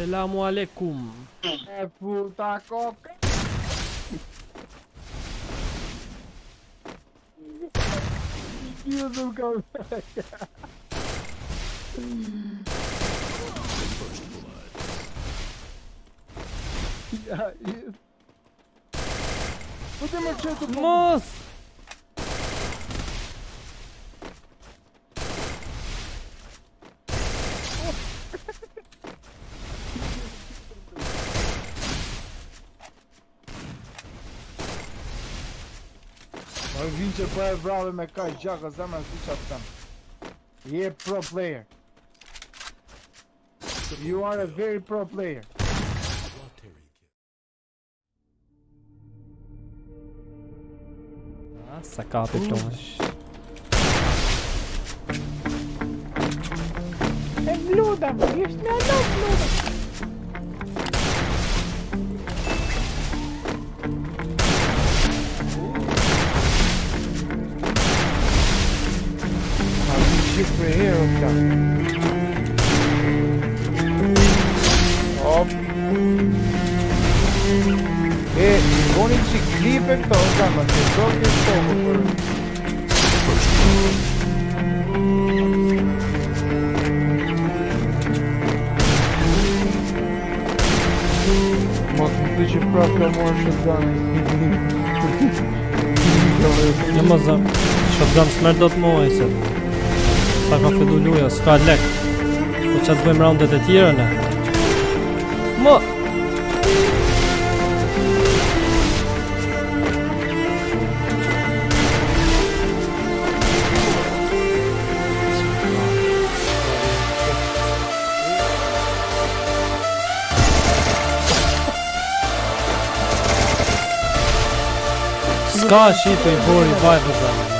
Selamu aleikum. É puta coca. Filho do caveca. Yeah, yeah. Moço! Masz się tu Mos! No vince băie vreau me ca joacă zama zice asta. E pro player. You are a very pro player. Nossa, capitão. É bluda, wiesz, no no bluda. Give me here, okay. Op. E con il ciclipe tocca, ma se so che sono Можете правка може даний. Не можна. Щоб дам смерть отмовився. Sa ka fillu luja, s'ka lek. Po ç'a të bëjmë roundet e tjera ne? Mo! Ska shi të i bori vajtë dhe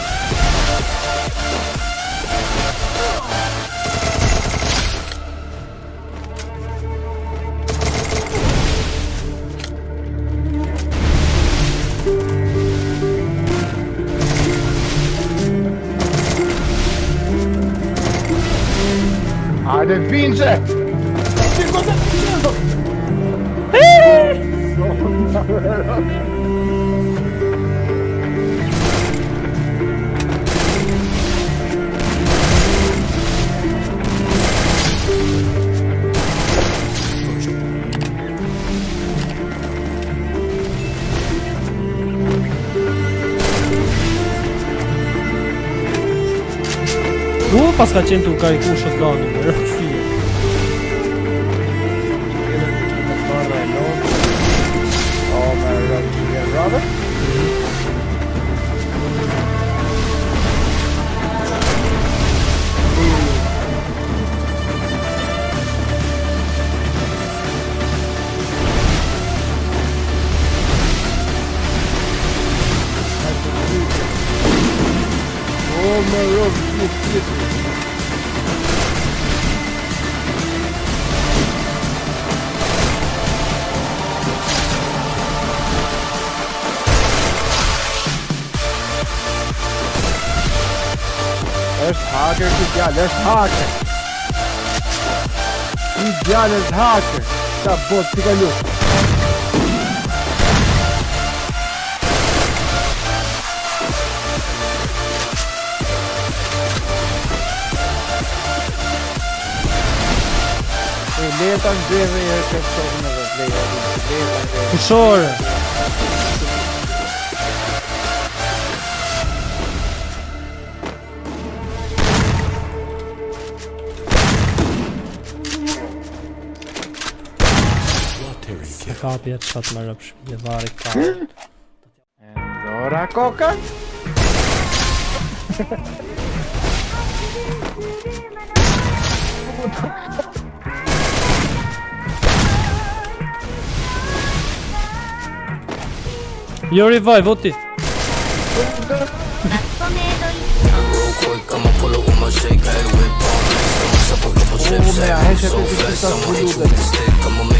Ale winże! Ty go zabijasz! U, pas ka qenë të kariku shëtgani, më rëfshirë. Robert? Oh, my Robert, Let's haken, ja, let's haken. I djallet haker. Ta bot t'i kalu. E leta Dead on driver your captain of a player. Dead on Kapie, trzat ma lepszy koka?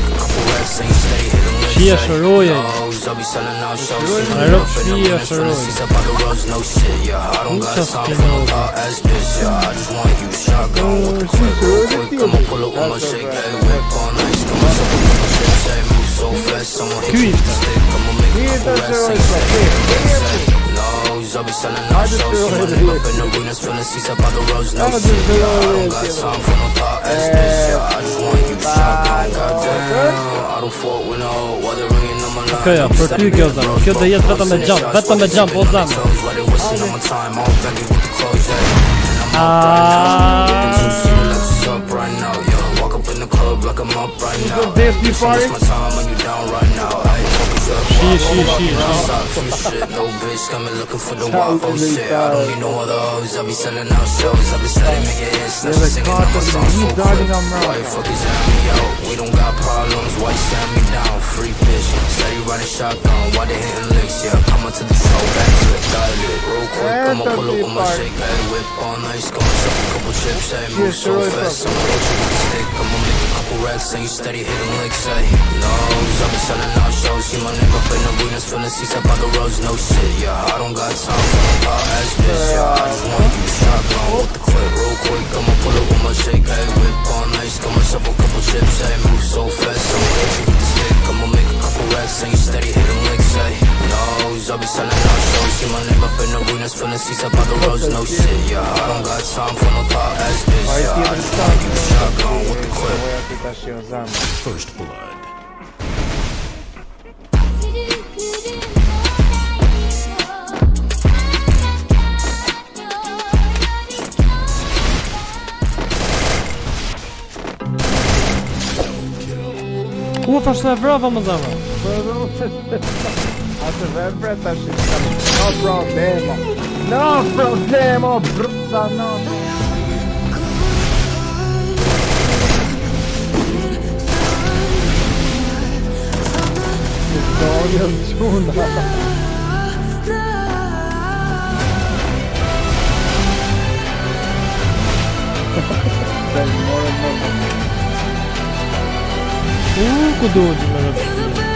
a couple racks, ain't stay hitting licks, Shia hey. Hey, move so fast, I'ma hit you with the stick, I'ma make a Hier couple dat racks, zo ain't stay hitting licks, is hey. Nose, I'll be selling just shows, feel nigga up in the arenas, filling seats up out the roads, no shit, I don't got time for no thought ass bitch, yeah, I just want you shotgun, goddamn, I don't fuck with no they're ringing on my line. Okej, ja, për ty kjo zëmë. Kjo do jetë vetëm me jump, vetëm me jump, o zëmë. Do this një pari? Shi, shi, shi, shi. No bitch coming looking for the wild oh shit. I don't need no other hoes. I be selling out shows. I be selling mega hits. Now she singing on my song so quick. dalin nga mrapa. Why the fuck is that me out? We don't got problems. Why stand me down? Free bitch. Steady riding shotgun. Why they hitting licks? Yeah, come on to the show. Back to it. Dial it. Real quick. I'ma pull up with my shake. Hey, whip all nice. Got myself a couple chips. Hey, move so fast. I'ma hit you with the stick. I'ma make a couple racks. And you steady hitting licks. Hey, nose. I be selling out shows. See my name up in arenas. Filling seats up on the roads. No shit. Yeah, I don't got time for no pop ass bitch. Yeah, I just want you shotgun with the clip. Real quick. In arenas. Filling seats up on the roads. No shit. Yeah, I don't got time for no pop ass bitch. Pari Yeah, I tjetër just sa want you shotgun with the clip. Oja ti tash jo zamë. First blood. U, fash të vrava më zëmë. Atë vepre tash no problemo. No problemo, brutta notte. 어려운 오, 구독 눌러주세요.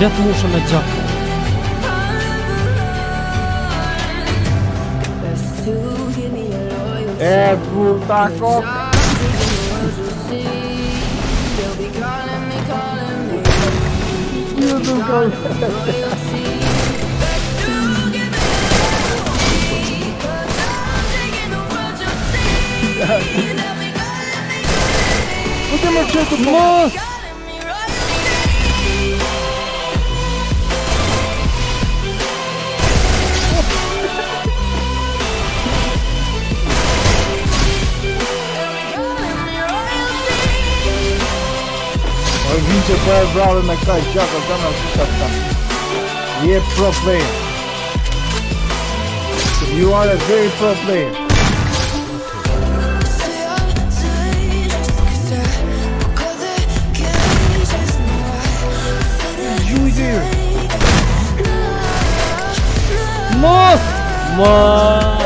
letë mushën e gjakë. E buta kokë! Ju du kanë Podemos junto, moço! Ma vince poi è bravo me kaj gjaka zemra si sa ta. Pro player. You are a very pro player. Ju i dyr. Mos!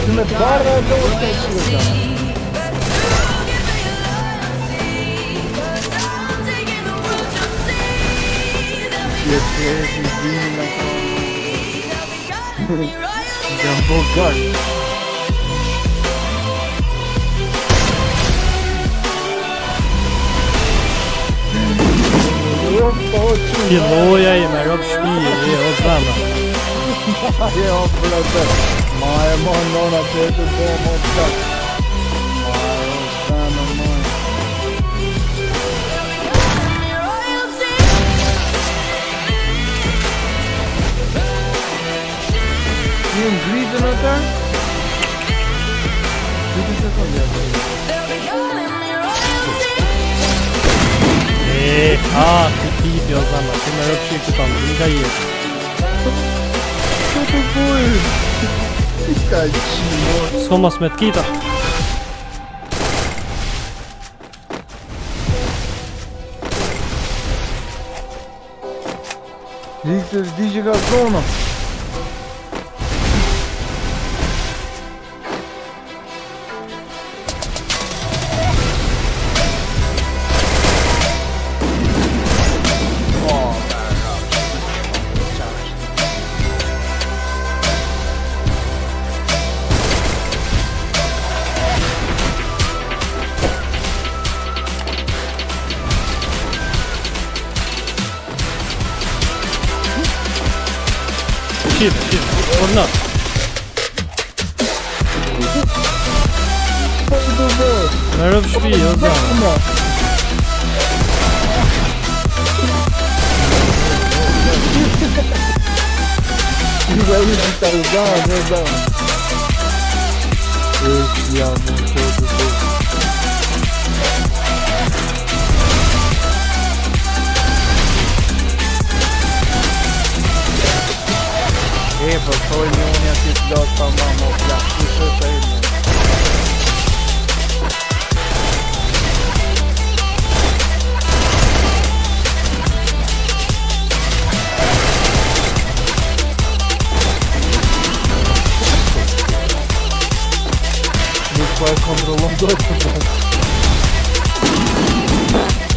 Üstüme bağırarak da ortaya çıkıyor. Yeterli değil mi lan? Jumbo Guard. Piluj, a i i. Nie, obracaj. Maymun non aperto bom obstak. Maymun stana maj. Ti unë gritën ata? Gritën se të vjetë. Eee, ha, të tipi o zama, të më rëpë që i këtam, nga jetë. Që të bojë? Somos met keeper. Victor, dici Gazzona. shit, shit, or not. Nerf shpi, ozda. Ti vedi che sta usando, ozda. Esse amor todo Eba, soy mi única que dos amamos, la puso soy Why I come to long door for that?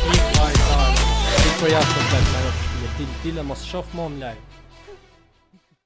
Eat my time. Dit project op dat, maar dit dit maar schaf maar om lijn.